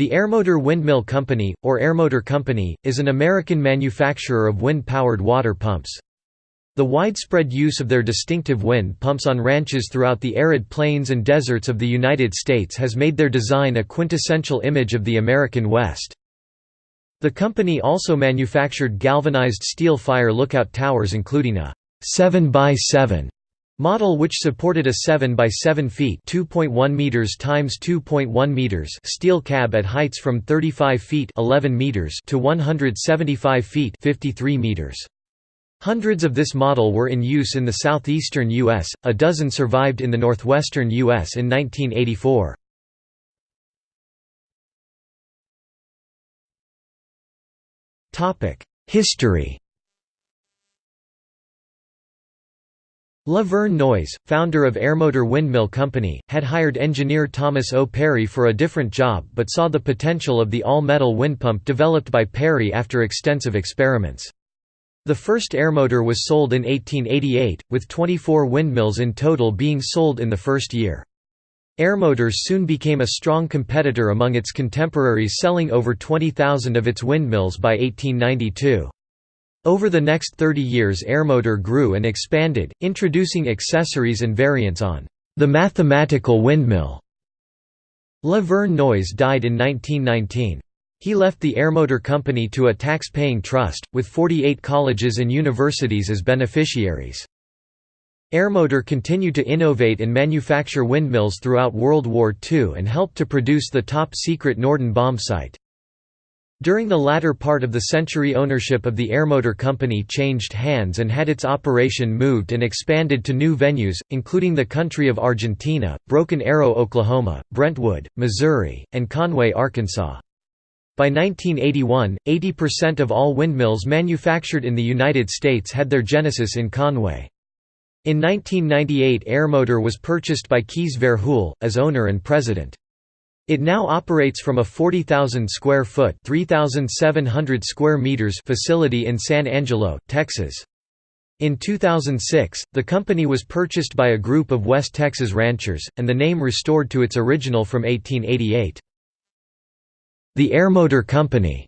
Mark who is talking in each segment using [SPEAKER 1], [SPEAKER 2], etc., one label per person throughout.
[SPEAKER 1] The Aermotor Windmill Company, or Aermotor Company, is an American manufacturer of wind-powered water pumps. The widespread use of their distinctive wind pumps on ranches throughout the arid plains and deserts of the United States has made their design a quintessential image of the American West. The company also manufactured galvanized steel fire lookout towers including a 7x7 Model which supported a 7 by 7 feet (2.1 meters times 2.1 meters) steel cab at heights from 35 feet (11 meters) to 175 feet (53 meters). Hundreds of this model were in use in the southeastern U.S., a dozen survived in the northwestern U.S. in 1984. History Laverne Noyes, founder of Aermotor Windmill Company, had hired engineer Thomas O. Perry for a different job but saw the potential of the all-metal windpump developed by Perry after extensive experiments. The first Aermotor was sold in 1888, with 24 windmills in total being sold in the first year. Aermotors soon became a strong competitor among its contemporaries selling over 20,000 of its windmills by 1892. Over the next 30 years Aermotor grew and expanded, introducing accessories and variants on the mathematical windmill. Laverne Noyes died in 1919. He left the Aermotor Company to a tax-paying trust, with 48 colleges and universities as beneficiaries. Aermotor continued to innovate and manufacture windmills throughout World War II and helped to produce the top-secret Norden bomb sight. During the latter part of the century ownership of the Aermotor Company changed hands and had its operation moved and expanded to new venues, including the country of Argentina, Broken Arrow, Oklahoma, Brentwood, Missouri, and Conway, Arkansas. By 1981, 80% of all windmills manufactured in the United States had their genesis in Conway. In 1998 Aermotor was purchased by Kees Verhoel, as owner and president. It now operates from a 40,000 square foot (3,700 square meters) facility in San Angelo, Texas. In 2006, the company was purchased by a group of West Texas ranchers, and the name restored to its original from 1888. The Aermotor Company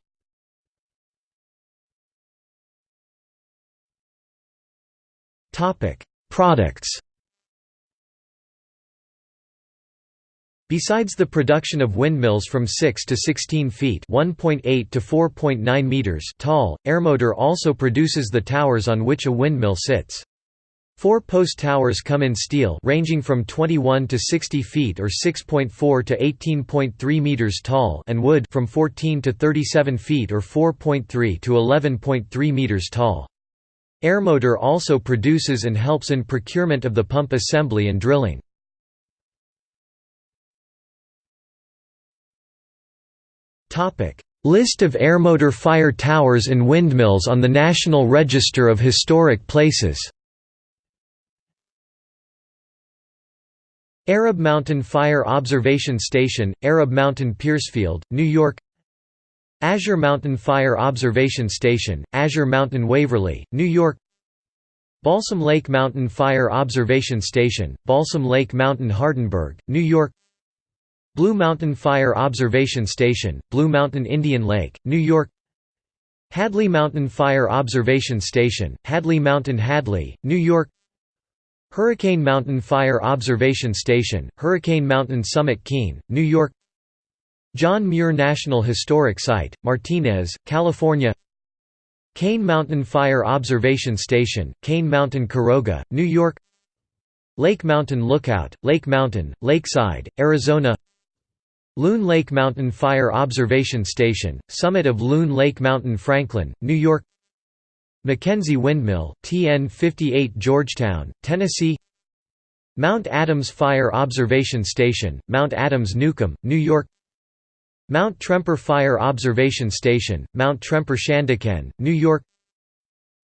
[SPEAKER 1] Products Besides the production of windmills from 6 to 16 feet (1.8 to 4.9 meters) tall, Aermotor also produces the towers on which a windmill sits. Four-post towers come in steel ranging from 21 to 60 feet or 6.4 to 18.3 meters tall and wood from 14 to 37 feet or 4.3 to 11.3 meters tall. Aermotor also produces and helps in procurement of the pump assembly and drilling. List of Aermotor fire towers and windmills on the National Register of Historic Places. Arab Mountain Fire Observation Station, Arab Mountain Piercefield, New York. Azure Mountain Fire Observation Station, Azure Mountain Waverly, New York. Balsam Lake Mountain Fire Observation Station, Balsam Lake Mountain Hardenburgh, New York Blue Mountain Fire Observation Station, Blue Mountain Indian Lake, New York Hadley Mountain Fire Observation Station, Hadley Mountain Hadley, New York Hurricane Mountain Fire Observation Station, Hurricane Mountain Summit Keene, New York John Muir National Historic Site, Martinez, California Cane Mountain Fire Observation Station, Cane Mountain Caroga, New York Lake Mountain Lookout, Lake Mountain, Lakeside, Arizona Loon Lake Mountain Fire Observation Station, summit of Loon Lake Mountain Franklin, New York. Mackenzie Windmill, TN 58 Georgetown, Tennessee. Mount Adams Fire Observation Station, Mount Adams Newcomb, New York. Mount Tremper Fire Observation Station, Mount Tremper Shandaken, New York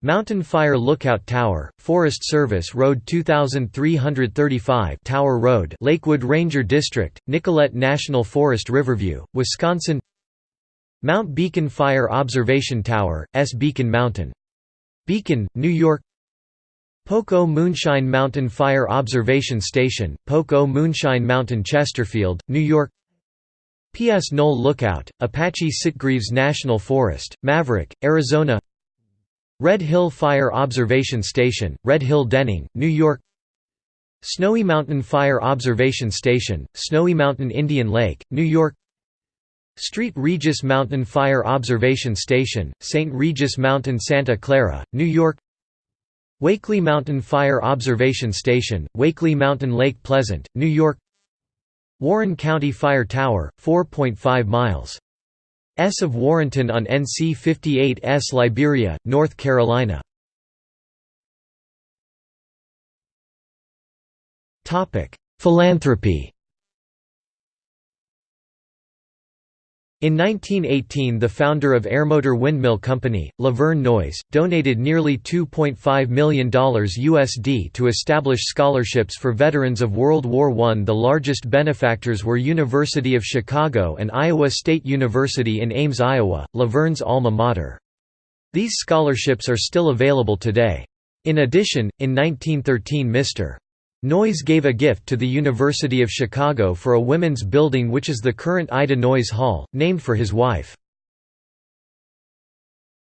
[SPEAKER 1] Mountain Fire Lookout Tower, Forest Service Road 2335 Tower Road Lakewood Ranger District, Nicolet National Forest Riverview, Wisconsin Mount Beacon Fire Observation Tower, S. Beacon Mountain. Beacon, New York Poke-O-Moonshine Mountain Fire Observation Station, Poke-O-Moonshine Mountain Chesterfield, New York P.S. Knoll Lookout, Apache Sitgreaves National Forest, Maverick, Arizona Red Hill Fire Observation Station, Red Hill Denning, New York Snowy Mountain Fire Observation Station, Snowy Mountain Indian Lake, New York St. Regis Mountain Fire Observation Station, St. Regis Mountain Santa Clara, New York Wakely Mountain Fire Observation Station, Wakely Mountain Lake Pleasant, New York Warren County Fire Tower, 4.5 miles. S of Warrenton on NC 58S Liberia, North Carolina. Philanthropy In 1918 the founder of Aermotor Windmill Company, Laverne Noyes, donated nearly $2.5 million USD to establish scholarships for veterans of World War I. The largest benefactors were University of Chicago and Iowa State University in Ames, Iowa, Laverne's alma mater. These scholarships are still available today. In addition, in 1913 Mr. Noyes gave a gift to the University of Chicago for a women's building which is the current Ida Noyes Hall, named for his wife.